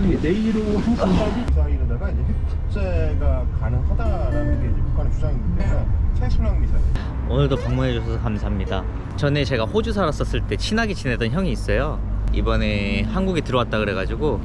내일, 내일 오후 1시까지? 미사일에다가 이제 핵제가 가능하다라는 게 이제 북한의 때문에 최순영 미사일. 오늘도 방문해 주셔서 감사합니다. 전에 제가 호주 살았었을 때 친하게 지내던 형이 있어요. 이번에 한국에 들어왔다 그래가지고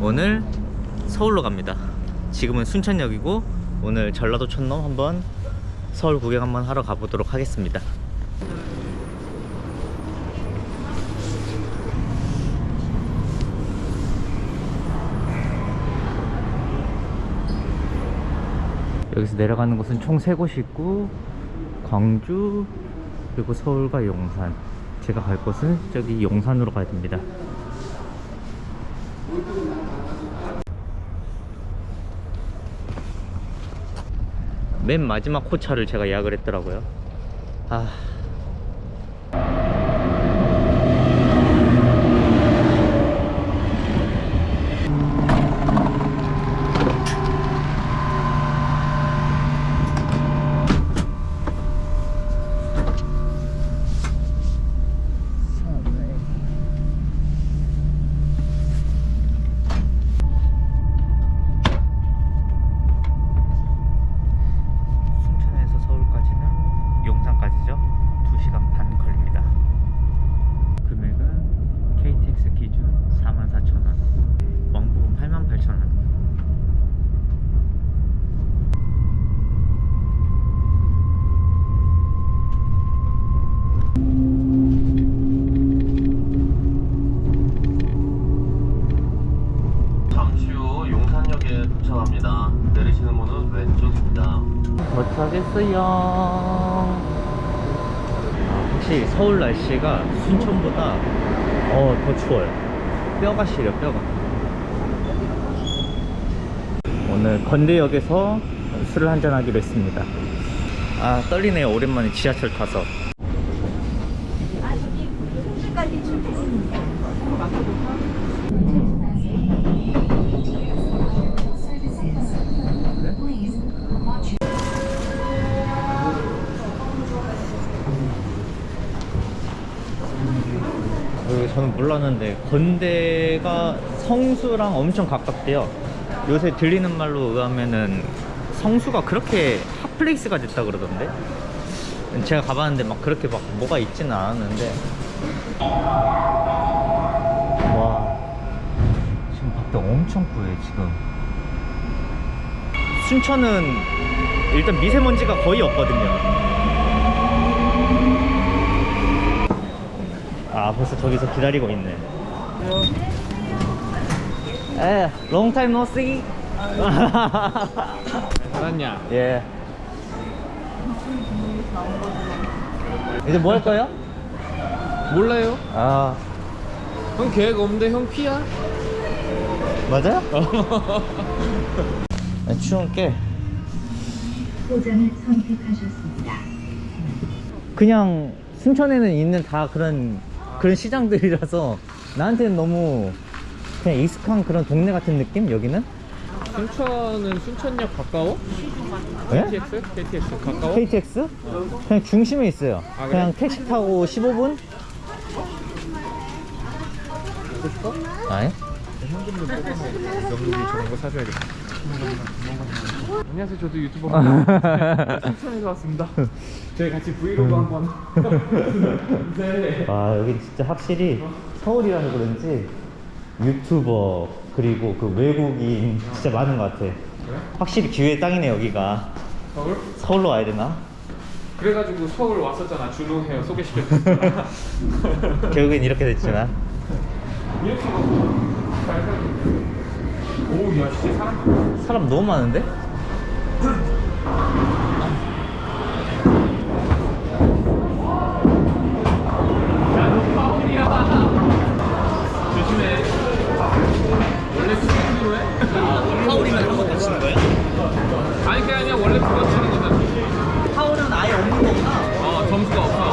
오늘 서울로 갑니다. 지금은 순천역이고 오늘 전라도 촌놈 한번 서울 구경 한번 하러 가보도록 하겠습니다 여기서 내려가는 곳은 총 3곳이 있고 광주 그리고 서울과 용산. 제가 갈 곳은 저기 용산으로 가야 됩니다. 맨 마지막 호차를 제가 예약을 했더라고요. 아 날씨가 순천보다 어, 더 추워요. 뼈가 시려 뼈가. 오늘 건대역에서 술을 한잔 하기로 했습니다. 아 떨리네요. 오랜만에 지하철 타서 몰랐는데 건대가 성수랑 엄청 가깝대요. 요새 들리는 말로 의하면은 성수가 그렇게 hot place가 됐다 그러던데? 제가 가봤는데 막 그렇게 막 뭐가 있지는 않았는데. 와 지금 밖에 엄청 뿌예 지금. 순천은 일단 미세먼지가 거의 없거든요 아 벌써 저기서 기다리고 있네 에 long time no see 알았냐? 예 이제 뭐 할 거예요? 몰라요? 아형 계획 없는데 형 피야? 맞아요? 추운 게 포장을 선택하셨습니다. 그냥 순천에는 있는 다 그런 그런 시장들이라서 나한테는 너무 그냥 익숙한 그런 동네 같은 느낌 여기는? 순천은 순천역 가까워? 예? KTX? KTX 가까워? KTX? 그냥 중심에 있어요. 아, 그래? 그냥 택시 타고 15분? 먹고 싶어? 아니? 현금도 뽑아서 명동이 저런 거 사줘야겠다 안녕하세요 저도 유튜버입니다 순천에서 왔습니다 저희 같이 브이로그 한번 네. 와 여기 진짜 확실히 서울이라서 그런지 유튜버 그리고 그 외국인 진짜 많은 것 같아. 확실히 기회의 땅이네 여기가. 서울? 서울로 와야 되나? 그래가지고 서울 왔었잖아 준호 헤어 소개시켜줬잖아 결국엔 이렇게 됐지만. 이렇게 오야 진짜 사람 사람 너무 많은데? 아니 그게 아니라 원래 그거 치는 거잖아. 파울은 아예 없는 거구나. 어 점수가 없어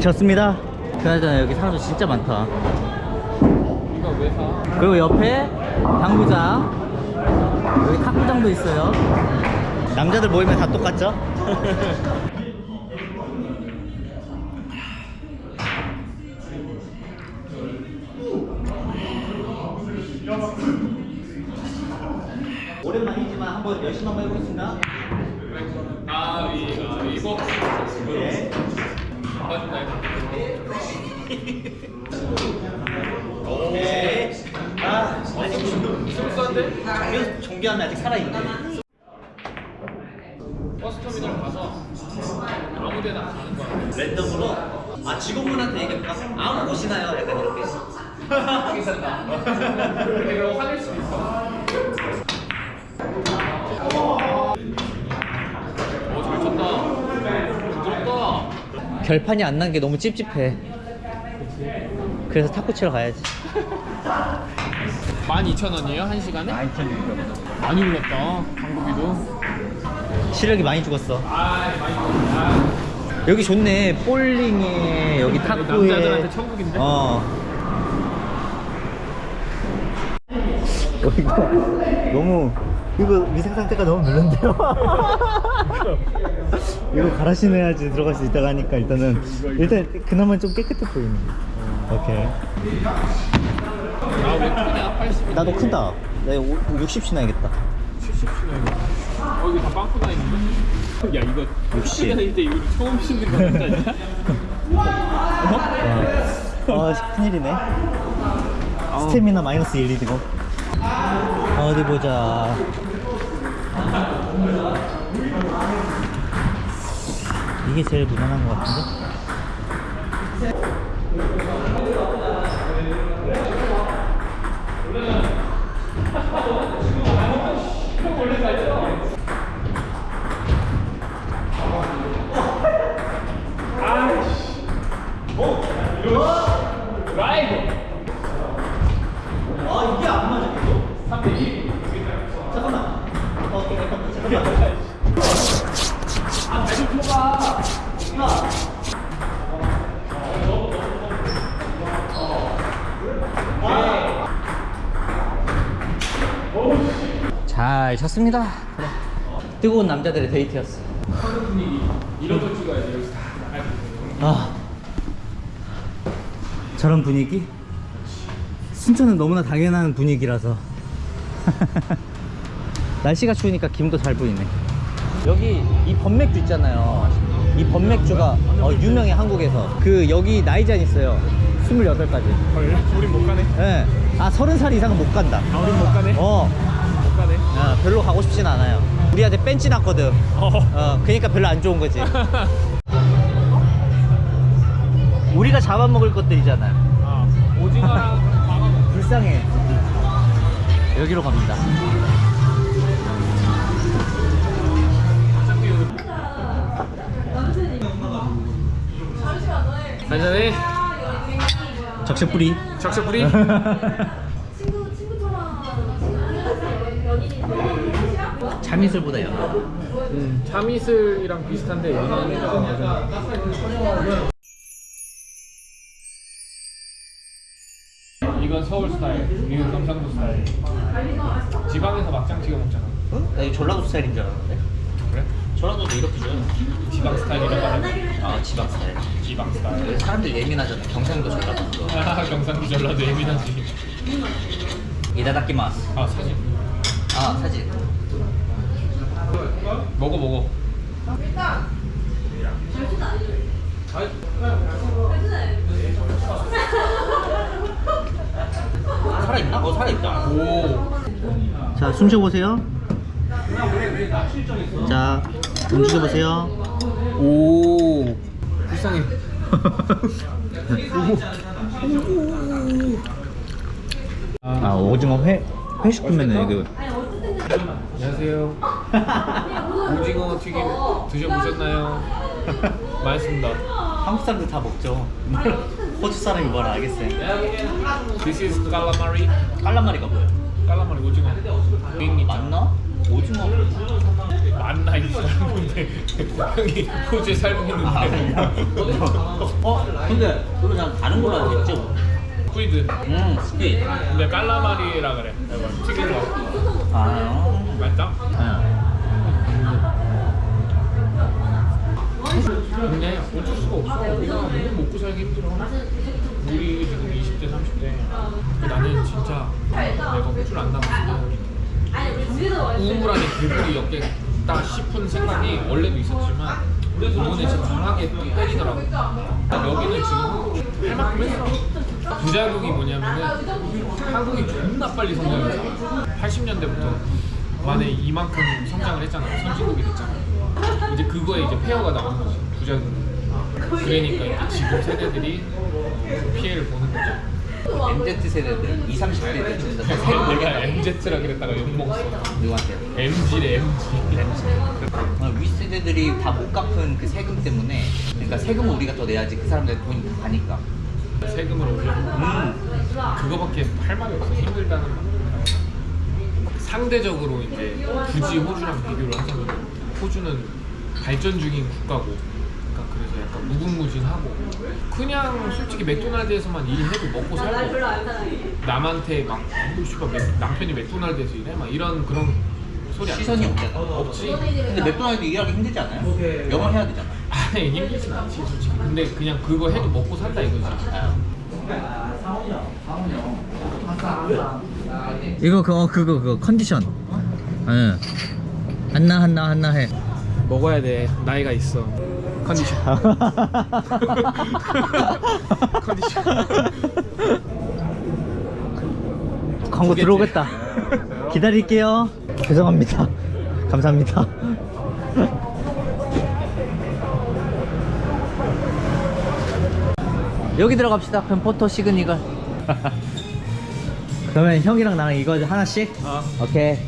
졌습니다. 그나저나 여기 사람들 진짜 많다. 그리고 옆에 당구장 여기 탁구장도 있어요 남자들 모이면 다 똑같죠? 정비하면 아직 살아있네 버스터미널 가서 아무 데나 가는 거야. 랜덤으로 아 직원분한테 얘기해볼까? 아무 곳이나요? 약간 이렇게 괜찮다. 내가 화낼 수도 있어. 결판이 안 난 게 너무 찝찝해 그래서 탁구 치러 가야지 12,000원이에요? 한 시간에? 12,000원. 많이 올랐다. 한국이도. 시력이 많이 죽었어 아, 많이 올랐다. 여기 좋네 볼링에 여기 탁구에 남자들한테 천국인데? 어 여기가 너무 이거 위생 상태가 너무 별론데요 이거 갈아 신어야지 들어갈 수 있다고 하니까 일단은 일단 그나마 좀 깨끗해 보이네 오케이 아, 왜 크냐? 80. 나도 크다 나60 신어야겠다 70 신어야 어, 이거 다 빵꾸 나 있는데? 야, 이거 60. 크게 다닐 때 이거 처음 신는 거 같지 않냐? 와, 아, 큰일이네. 스태미나 마이너스 1, 2이고. 어디 보자. 이게 제일 무난한 것 같은데? 잘 쳤습니다. 그래. 뜨거운 남자들의 데이트였어. 하는 분위기. 이런 거 찍어야 돼, 여기서. 아 저런 분위기? 순천은 너무나 당연한 분위기라서 날씨가 추우니까 김도 잘 보이네 여기 이 범맥주 있잖아요 이 범맥주가 어, 유명해 한국에서 그 여기 나이잔 있어요 28까지 헐, 우린 못 가네. 예. 아 30살 이상은 못 간다 아, 우린 못 가네. 어 못 가네. 아, 별로 가고 싶진 않아요 우리한테 뺀지 났거든 어. 어, 그러니까 별로 안 좋은 거지. 우리가 잡아먹을 것들이잖아요. 아, 오징어랑 광어. 불쌍해. 여기로 갑니다. 한잔해. 적셔 뿌리. 적셔 뿌리. 참이슬보다 연. 음, 참이슬이랑 비슷한데 버전. 이건 서울 스타일, 이건 경상도 스타일. 지방에서 막장 찍어 먹잖아. 응? 나 이거 전라도 스타일인 줄 알았는데. 전라도도 이렇게 줘요. 지방 스타일이라고 하네. 아 지방 스타일. 지방 스타일. 사람들 예민하잖아. 경상도 전라도. 아, 경상도 전라도 예민하지. 이다다키마스. 아, 사진. 아 사진. 먹어 먹어. 살아있나? 어 살아있다. 오. 자, 숨 쉬어보세요. 자, 움직여 보세요. 오. 불쌍해. 아, 오징어 회, 회시키면은 이거. 안녕하세요. 오징어 튀김 드셔보셨나요? 맛있습니다. 한국 사람들 다 먹죠. 호주 사람이 뭐라 알겠어요. This is calamari. 깔라마리가 뭐예요? 깔라마리 오징어. 맞나? 오징어. 만 나이 살고 있는데 형이 호주에 살고 있는데 어? 근데 그거 난 다른 걸로 알겠죠? 쿠이드. 음 스키 근데 깔라마리라 그래. 이거 튀긴 거. 아 맛있다? 응. 근데 어쩔 수가 없어. 우리가 너무 먹고 살기 힘들어. 우리 지금 20대 30대. 나는 진짜 내가 호주를 안 나갔으면 우물안에 개구리 엮 겠다 싶은 생각이 원래도 있었지만 이번에 진짜 강하게 또 때리더라고 여기는 지금 할 만큼 했어. 부작용이 뭐냐면은 한국이 존나 빨리 성장했어 80년대부터 만에 이만큼 성장을 했잖아 선진국이 됐잖아 이제 그거에 이제 폐허가 나온 거지 부작용 그러니까 지금 세대들이 피해를 보는 거죠 MZ 세대들 20, 30대들 진짜 내가 MZ라 그랬다가 욕먹었어. 누구한테? MG래 MG 어, 윗세대들이 다 못 갚은 그 세금 때문에 그러니까 세금을 우리가 더 내야지 그 사람들 돈이 다 가니까. 세금을 올려 음. 그거밖에 할 말이 없어. 힘들다는 말. 상대적으로 이제 굳이 호주랑 비교를 하자면 호주는 발전 중인 국가고 그러니까 무궁무진하고 그냥 솔직히 맥도날드에서만 일해도 먹고 살고 남한테 막 어, 씨발, 맥- 남편이 맥도날드에서 일해? 막 이런 그런 소리 안 시선이. 없잖아. 없지. 근데 맥도날드 일하기 힘들지 않아요? 영어 해야 되잖아. 아니 힘들진 않지 솔직히. 근데 그냥 그거 해도 먹고 산다 이거지. 이거 그거 그거 그거 컨디션. 응. 한나 한나 한나 해. 먹어야 돼. 나이가 있어 컨디션. 컨디션. 광고 들어오겠다. 기다릴게요. 죄송합니다. 감사합니다. 여기 들어갑시다. 그럼 포토 시그니걸. 그러면 형이랑 나랑 이거 하나씩? 어. 오케이.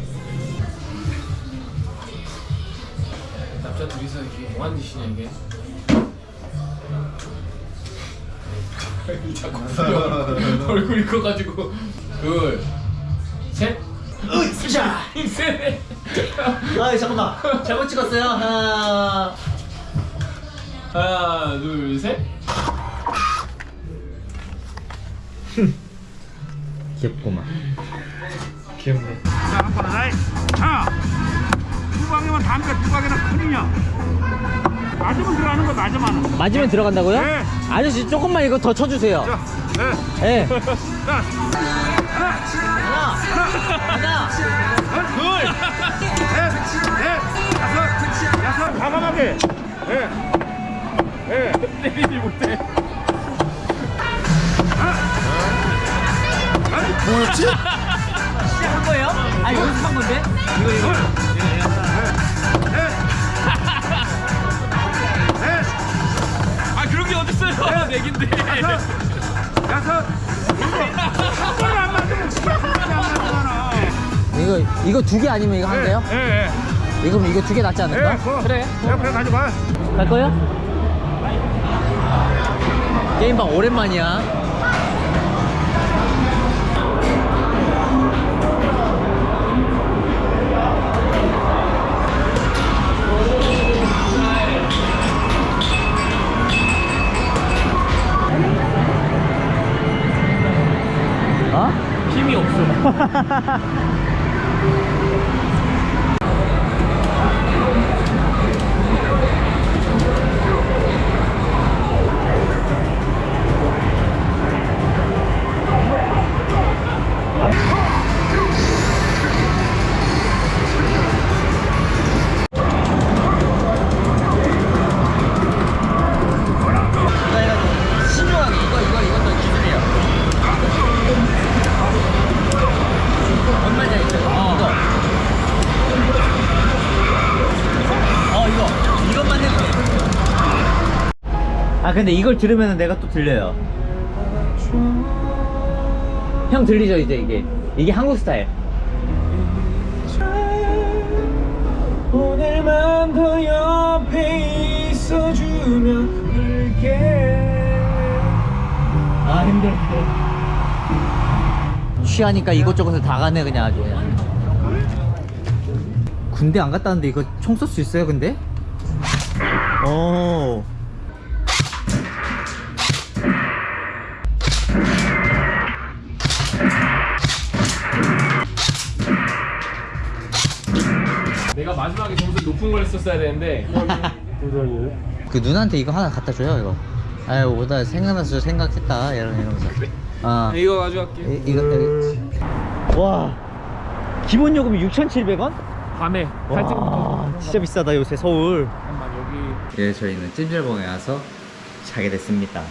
남자 둘이서 이게 뭐하는 짓이냐 이게 자꾸 부려. 얼굴이 커가지고. 둘셋. 으쌰 셋. 아 잠깐만. 잘못 찍었어요. 하나. 하나 둘셋. 귀엽구만. 귀엽네. 자, 한번 하이. 자, 두 방이면 담배 두 방이나 큰이냐? 맞으면 들어가는 거 맞으면. 맞으면 들어간다고요? 네. 아저씨 조금만 이거 더 쳐주세요 자, 네. 예 자, 하나 하나 둘, 셋, 넷, 다섯, 여섯, 과감하게. 예. 예. 때리지 못해 뭐였지? 한 거예요? 아 연습한 건데? 이거 이거 여섯, 일곱. 한 번에 안 맞으면 진짜 한 번에 안 맞잖아. 이거 이거 두 개 아니면 이거 한 개요? 예, 예. 이거 이거 두 개 낫지 예, 않을까? 그거. 그래. 예, 그래 가져가. 갈 거요? 게임방 오랜만이야. 어? 힘이 없어 아 근데 이걸 들으면 내가 또 들려요. 형 들리죠 이제 이게 이게 한국 스타일. 오늘만 더 옆에 있어주면 그럴게 아 힘들어. 취하니까 이것저것을 다 가네 그냥 아주. 군대 안 갔다 왔는데 이거 총 쏠 수 있어요 근데? 어 마지막에 점수 높은 걸 했었어야 되는데. 그 누나한테 이거 하나 갖다 줘요 이거. 아유 오다 생각나서 생각했다. 이런 이러면서. 아 이거 가져갈게 이, 이거 여기. 와. 기본 요금이 6,700원? 밤에. 와 진짜 비싸다 요새 서울. 잠깐만 여기. 예 저희는 찜질봉에 와서 자게 됐습니다